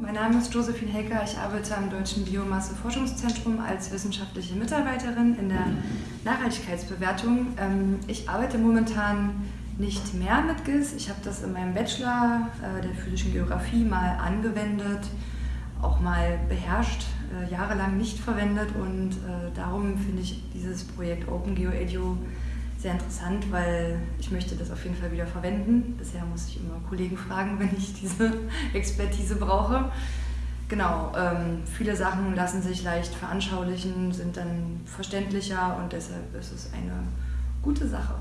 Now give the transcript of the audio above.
Mein Name ist Josephine Hecker. Ich arbeite am Deutschen Biomasse-Forschungszentrum als wissenschaftliche Mitarbeiterin in der Nachhaltigkeitsbewertung. Ähm, ich arbeite momentan nicht mehr mit GIS. Ich habe das in meinem Bachelor äh, der physischen Geografie mal angewendet, auch mal beherrscht, äh, jahrelang nicht verwendet und äh, darum finde ich dieses Projekt OpenGeoEDU sehr interessant, weil ich möchte das auf jeden Fall wieder verwenden. Bisher muss ich immer Kollegen fragen, wenn ich diese Expertise brauche. Genau, ähm, viele Sachen lassen sich leicht veranschaulichen, sind dann verständlicher und deshalb ist es eine gute Sache.